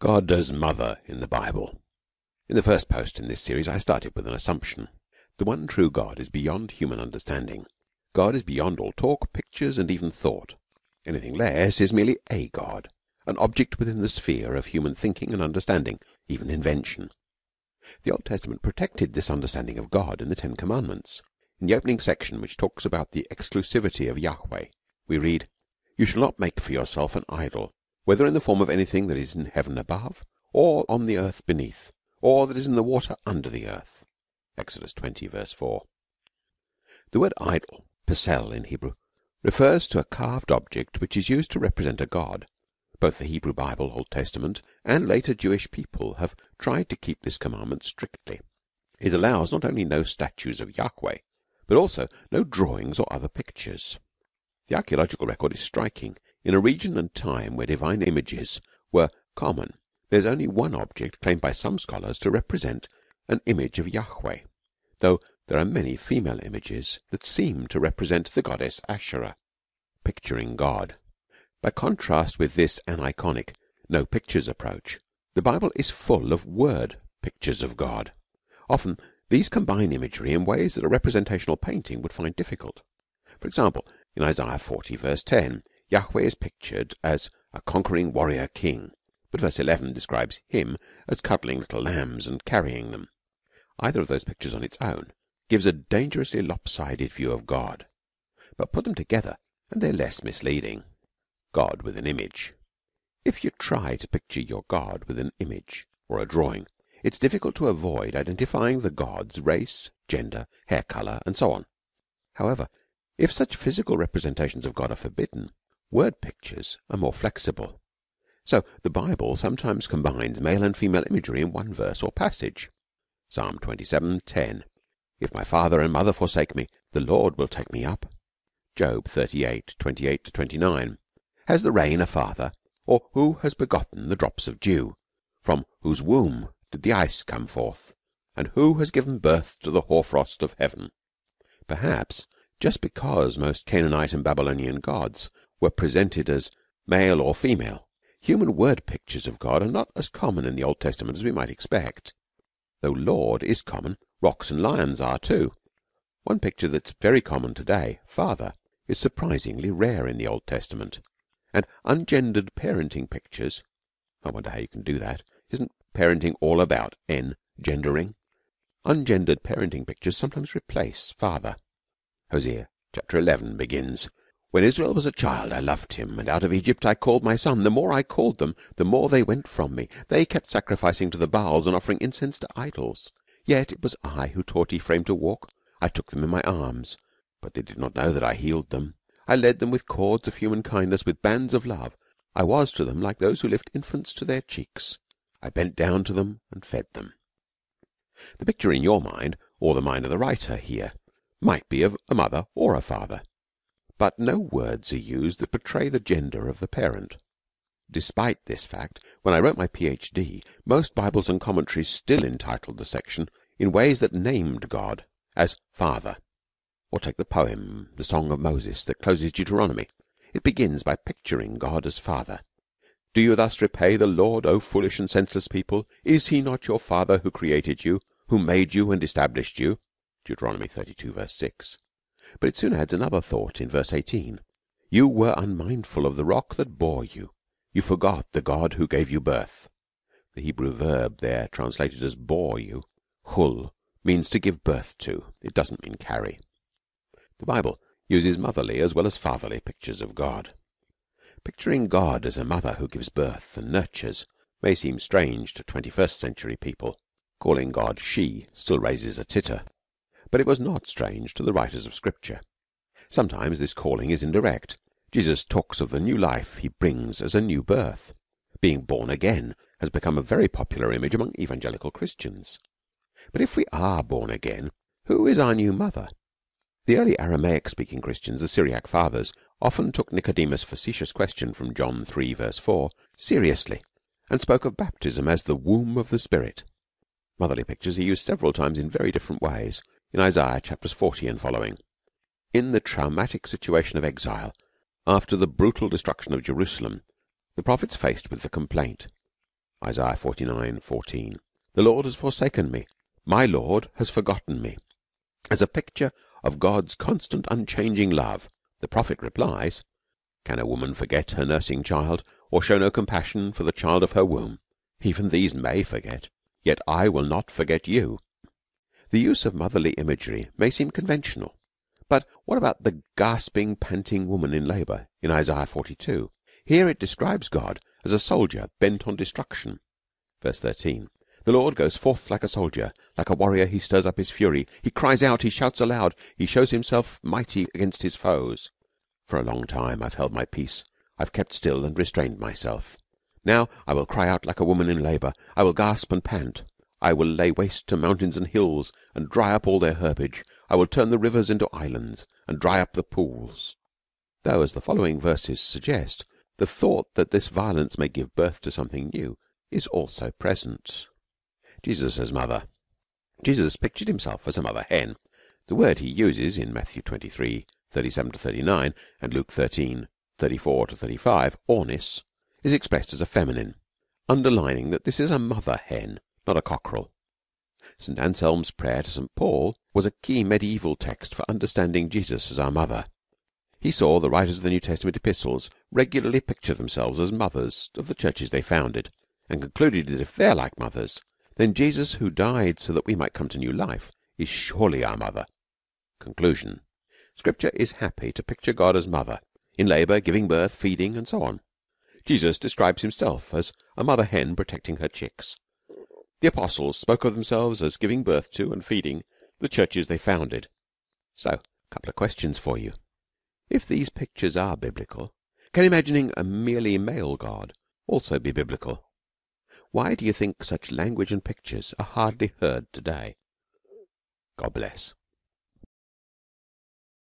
God as Mother in the Bible. In the first post in this series I started with an assumption. The one true God is beyond human understanding. God is beyond all talk, pictures and even thought. Anything less is merely a God, an object within the sphere of human thinking and understanding, even invention. The Old Testament protected this understanding of God in the Ten Commandments. In the opening section which talks about the exclusivity of Yahweh, we read, You shall not make for yourself an idol whether in the form of anything that is in heaven above, or on the earth beneath, or that is in the water under the earth. Exodus 20 verse 4. The word idol, pesel in Hebrew, refers to a carved object which is used to represent a god. Both the Hebrew Bible, Old Testament, and later Jewish people have tried to keep this commandment strictly. It allows not only no statues of Yahweh, but also no drawings or other pictures. The archaeological record is striking in a region and time where divine images were common, there is only one object claimed by some scholars to represent an image of Yahweh, though there are many female images that seem to represent the goddess Asherah, picturing God. By contrast with this aniconic, no pictures approach, the Bible is full of word pictures of God. Often these combine imagery in ways that a representational painting would find difficult. For example, in Isaiah 40 verse 10, Yahweh is pictured as a conquering warrior king, but verse 11 describes him as cuddling little lambs and carrying them. Either of those pictures on its own gives a dangerously lopsided view of God, but put them together and they're less misleading. God with an image. If you try to picture your God with an image or a drawing, it's difficult to avoid identifying the God's race, gender, hair color, and so on. However, if such physical representations of God are forbidden, Word pictures are more flexible. So the Bible sometimes combines male and female imagery in one verse or passage. Psalm 27:10. If my father and mother forsake me, the Lord will take me up. Job 38:28 to 29. Has the rain a father, or who has begotten the drops of dew? From whose womb did the ice come forth? And who has given birth to the hoarfrost of heaven? Perhaps just because most Canaanite and Babylonian gods were presented as male or female, human word pictures of God are not as common in the Old Testament as we might expect. Though Lord is common, rocks and lions are too. One picture that's very common today, Father, is surprisingly rare in the Old Testament. And ungendered parenting pictures I wonder how you can do that. Isn't parenting all about engendering? Ungendered parenting pictures sometimes replace father. Hosea chapter 11 begins when Israel was a child, I loved him, and out of Egypt I called my son. The more I called them, the more they went from me. They kept sacrificing to the Baals and offering incense to idols. Yet it was I who taught Ephraim to walk. I took them in my arms, but they did not know that I healed them. I led them with cords of human kindness, with bands of love. I was to them like those who lift infants to their cheeks. I bent down to them and fed them. The picture in your mind, or the mind of the writer here, might be of a mother or a father but no words are used that portray the gender of the parent. Despite this fact, when I wrote my Ph.D., most Bibles and commentaries still entitled the section in ways that named God as Father. Or take the poem, the Song of Moses, that closes Deuteronomy. It begins by picturing God as Father. Do you thus repay the Lord, O foolish and senseless people? Is he not your Father who created you, who made you and established you? Deuteronomy 32 verse 6. But it soon adds another thought in verse 18. You were unmindful of the rock that bore you. You forgot the God who gave you birth. The Hebrew verb there translated as bore you, hul, means to give birth to. It doesn't mean carry. The Bible uses motherly as well as fatherly pictures of God. Picturing God as a mother who gives birth and nurtures may seem strange to 21st century people. Calling God she still raises a titter but it was not strange to the writers of Scripture. Sometimes this calling is indirect. Jesus talks of the new life he brings as a new birth. Being born again has become a very popular image among evangelical Christians. But if we are born again, who is our new mother? The early Aramaic speaking Christians, the Syriac fathers, often took Nicodemus' facetious question from John 3 verse 4 seriously and spoke of baptism as the womb of the Spirit. Motherly pictures are used several times in very different ways in Isaiah chapters 40 and following. In the traumatic situation of exile, after the brutal destruction of Jerusalem, the prophets faced with the complaint, Isaiah 49:14. The Lord has forsaken me. My Lord has forgotten me. As a picture of God's constant, unchanging love, the prophet replies, Can a woman forget her nursing child, or show no compassion for the child of her womb? Even these may forget, yet I will not forget you. The use of motherly imagery may seem conventional, but what about the gasping, panting woman in labour in Isaiah 42? Here it describes God as a soldier bent on destruction. Verse 13. The Lord goes forth like a soldier, like a warrior he stirs up his fury. He cries out, he shouts aloud, he shows himself mighty against his foes. For a long time I've held my peace, I've kept still and restrained myself. Now I will cry out like a woman in labour, I will gasp and pant. I will lay waste to mountains and hills, and dry up all their herbage. I will turn the rivers into islands, and dry up the pools. Though, as the following verses suggest, the thought that this violence may give birth to something new is also present. Jesus as mother. Jesus pictured himself as a mother hen. The word he uses in Matthew 23, 37 to 39, and Luke 13, 34 to 35, ornis, is expressed as a feminine, underlining that this is a mother hen, not a cockerel. St. Anselm's prayer to St. Paul was a key medieval text for understanding Jesus as our mother. He saw the writers of the New Testament epistles regularly picture themselves as mothers of the churches they founded, and concluded that if they're like mothers, then Jesus, who died so that we might come to new life, is surely our mother. Conclusion. Scripture is happy to picture God as mother, in labour, giving birth, feeding, and so on. Jesus describes himself as a mother hen protecting her chicks. The apostles spoke of themselves as giving birth to and feeding the churches they founded. So, a couple of questions for you. If these pictures are biblical, can imagining a merely male God also be biblical? Why do you think such language and pictures are hardly heard today? God bless.